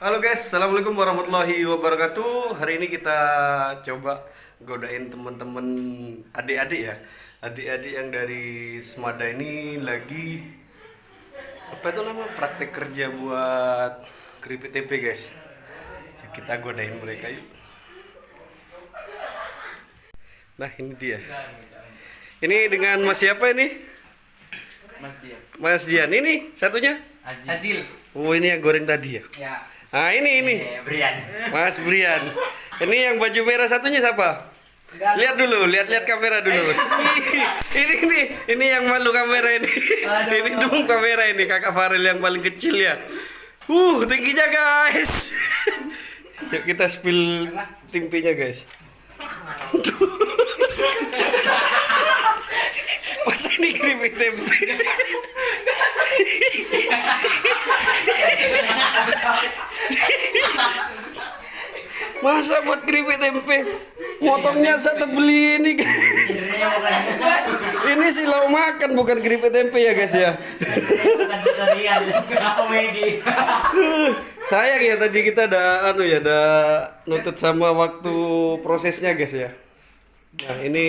Halo guys, assalamualaikum warahmatullahi wabarakatuh. Hari ini kita coba godain teman-teman adik-adik ya, adik-adik yang dari Semada ini lagi apa itu nama praktek kerja buat keripik tempe guys. Kita godain mereka yuk. Nah ini dia. Ini dengan Mas siapa ini? Mas dia. Mas Dian ini satunya. Hasil. Oh ini yang goreng tadi ya. Ya. Ah ini ini. Eh, Brian. Mas Brian. Ini yang baju merah satunya siapa? Lihat dulu, lihat-lihat kamera dulu. ini nih, ini yang malu kamera ini. Aduh. ini dong kamera ini kakak Farel yang paling kecil ya. Uh, tingginya guys. Yuk kita spill tempenya guys. Masa keripik tempe? Masa buat keripik tempe? Motongnya saya beli ini guys. Ini sih lauk makan bukan keripik tempe ya guys ya. Sayang ya tadi kita ada anu ya ada nutut sama waktu prosesnya guys ya. Nah ini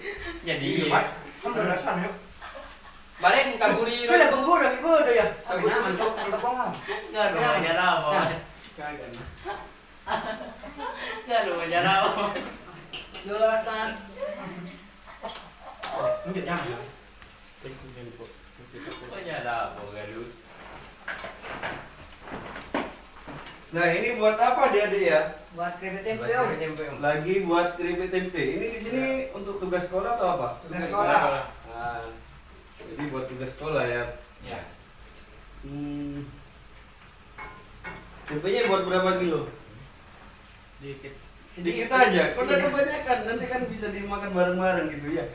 Jadi. Iya, kan udah rasanya. Balik minta guri. Kau dah benggu dah, kau dah ya. Tapi nak mentok, mentok bongkang. Gak ada banyak rawa. Gak ada banyak rawa. Jelasan. Mungkin yang. Banyak rawa, gaduh. Nah ini buat apa adik-adik ya? buat keripik tempe Tempe om. Lagi buat keripik tempe. Ini di sini untuk tugas sekolah atau apa? Tugas sekolah. Nah, jadi buat tugas sekolah ya. Ya. Hmm. Tempenya buat berapa kilo? Dikit. Sedikit aja. Udah kebanyakan? Nanti kan bisa dimakan bareng-bareng gitu ya.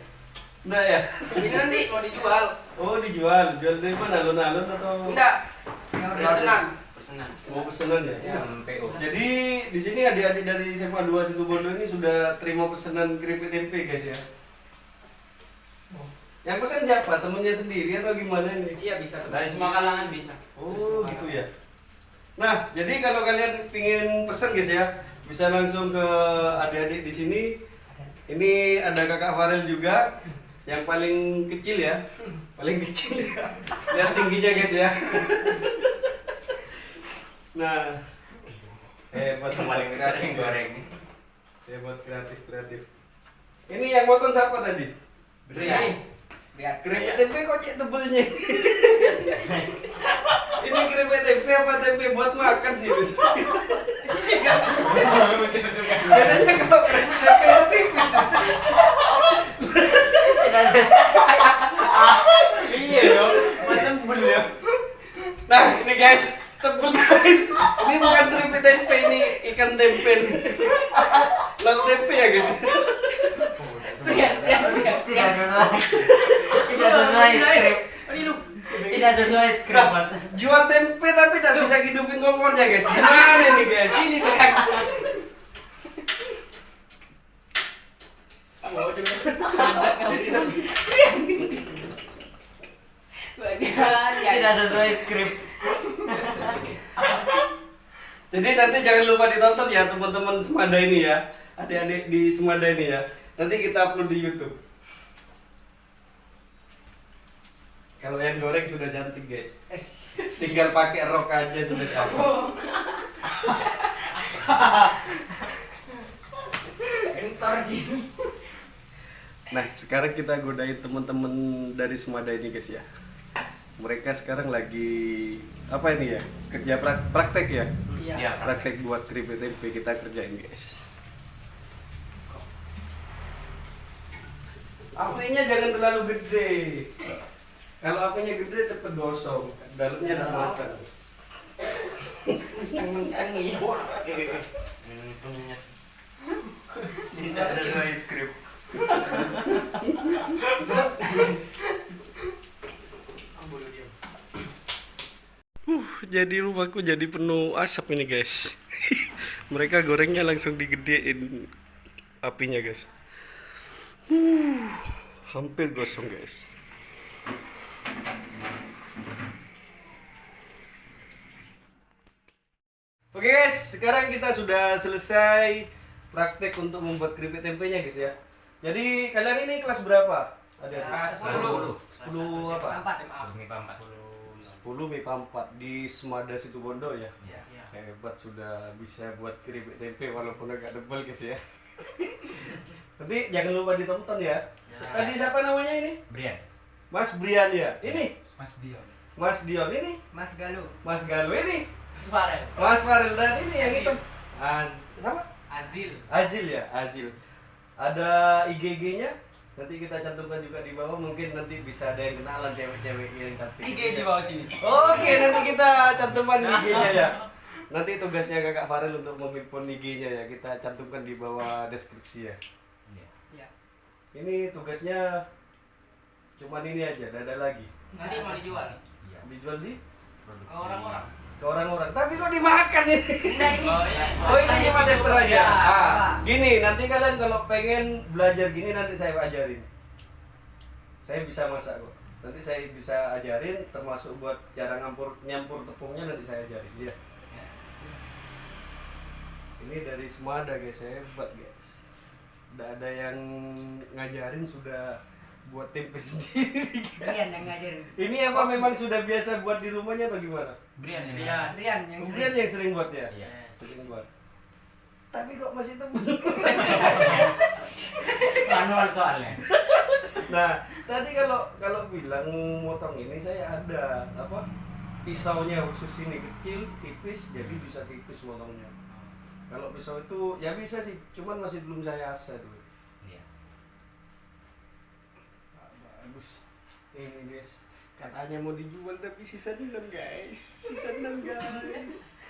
Enggak ya? ini nanti mau dijual Oh dijual. Jual dari mana? Alun-alun atau? enggak pesanan Pesanan. Mau pesanan ya? MPO. Jadi di sini adik-adik dari SMA 2 Situbondo ini sudah terima pesanan keripik tempe guys ya. Yang pesan siapa? Temennya sendiri atau gimana ini? iya bisa tuh. Dari semua kalangan bisa. Oh gitu ya. Nah, jadi kalau kalian pingin pesan guys ya, bisa langsung ke adik-adik di sini. Ini ada kakak Farel juga, yang paling kecil ya, paling kecil ya. Lihat tingginya guys ya. Nah, hebat Yang paling kreatif goreng. Hebat kreatif kreatif. Ini yang motong siapa tadi? Brian. lihat Keripik tempe kok cek tebelnya? Ini keripik tempe apa tempe buat makan sih? Biasanya kalau keripik tempe itu tipis. Iya dong. Macam bener. Nah ini guys, tebel guys. Ini bukan keripik tempe, ini ikan tempe. Lauk tempe ya guys. Brian, Brian, Brian, Brian. Tidak sesuai skrip. lu Tidak sesuai skrip. Mat. Jual tempe tapi tidak bisa hidupin kongkornya guys. Gimana ini guys? ini Tidak sesuai skrip. Jadi nanti jangan lupa ditonton ya teman-teman Semada ini ya, adik-adik di Semada ini ya. Nanti kita upload di YouTube. Kalau yang goreng sudah cantik guys, tinggal pakai rok aja sudah cantik. Entor sih. Nah sekarang kita godain teman-teman dari Semada ini guys ya. Mereka sekarang lagi apa ini ya kerja prak- praktek ya, Iya. praktek buat keripik tempe kita kerjain guys. Apinya jangan terlalu gede. Kalau apinya gede cepet gosong, dalamnya ada makan. iya. Tidak sesuai skrip. Uh, jadi rumahku jadi penuh asap ini guys. Mereka gorengnya langsung digedein apinya guys. Uh, hampir gosong guys. Oke guys, sekarang kita sudah selesai praktek untuk membuat keripik tempenya guys ya. Jadi kalian ini kelas berapa? Ada Kelas 10. 10 apa? Empat. 10 MIPA 4 di Semada Situbondo ya. Iya. Hebat sudah bisa buat keripik tempe walaupun agak tebal guys ya. Nanti jangan lupa ditonton ya. Tadi siapa namanya ini? Brian. Mas Brian ya. Ini Mas Dion. Mas Dion ini, Mas Galuh. Mas Galuh ini, Suara. Mas Farel dan ini yang Azil. itu. Az sama? Azil. Azil ya, Azil. Ada IG-nya, nanti kita cantumkan juga di bawah. Mungkin nanti bisa ada yang kenalan cewek-cewek yang cantik. IG di bawah sini. Oke, nanti kita cantumkan IG-nya ya. Nanti tugasnya kakak Farel untuk memimpin IG-nya ya. Kita cantumkan di bawah deskripsi ya. Iya. Ini tugasnya cuman ini aja, ada lagi. Nanti mau dijual. Iya. Dijual di Ke orang-orang. ke orang-orang. Tapi kok dimakan ini? Enggak ini. Oh iya. Oh ini cuma tester aja. Ya, ah, gini nanti kalian kalau pengen belajar gini nanti saya ajarin. Saya bisa masak kok. Nanti saya bisa ajarin termasuk buat cara ngampur nyampur tepungnya nanti saya ajarin. Iya. Ini dari Semada guys, saya hebat guys. Tidak ada yang ngajarin sudah buat tempe sendiri Brian yang ngajarin. Ini apa memang sudah biasa buat di rumahnya atau gimana? Brian yang Brian. Brian yang Kemudian yang sering buat ya? Iya. Sering buat. Tapi kok masih tebal? Manual soalnya. Nah, tadi kalau kalau bilang motong ini saya ada apa? Pisaunya khusus ini kecil, tipis, jadi bisa tipis motongnya. Kalau pisau itu ya bisa sih, cuman masih belum saya asah dulu. Iya. Ah, Bagus. Ini guys, katanya mau dijual tapi sisa 6 guys. Sisa 6 guys.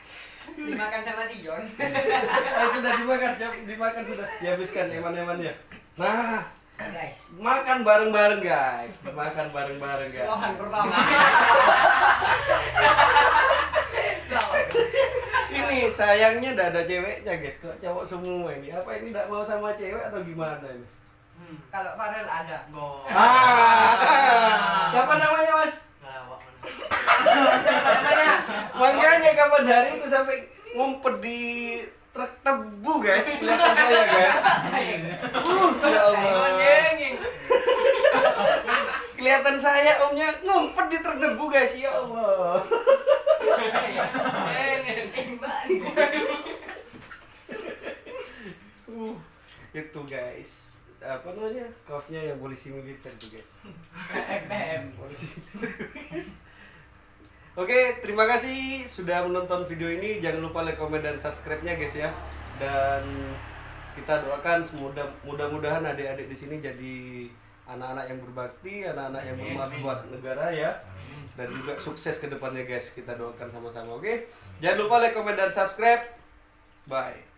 dimakan sama Dion. Ah, sudah dimakan, dimakan sudah. Dihabiskan eman-emannya. Nah, Guys. makan bareng-bareng guys. Makan bareng-bareng guys. Lohan pertama. ini sayangnya udah ada ceweknya guys kok cowok semua ini apa ini tidak mau sama cewek atau gimana ini Hmm. Kalau Farel ada. Go. ah. Siapa namanya mas? Mana. Namanya? Makanya kapan hari itu sampai ngumpet di truk tebu guys. Kelihatan saya guys. Uh ya Allah. Kelihatan saya omnya ngumpet di truk tebu guys. Ya Allah. Uh itu guys apa namanya kaosnya yang polisi militer tuh guys FPM. polisi Oke, terima kasih sudah menonton video ini. Jangan lupa like, comment, dan subscribe-nya guys ya. Dan kita doakan semudah mudah-mudahan adik-adik di sini jadi anak-anak yang berbakti, anak-anak yang bermanfaat buat negara ya. Dan juga sukses ke depannya guys. Kita doakan sama-sama, oke? Jangan lupa like, comment, dan subscribe. Bye.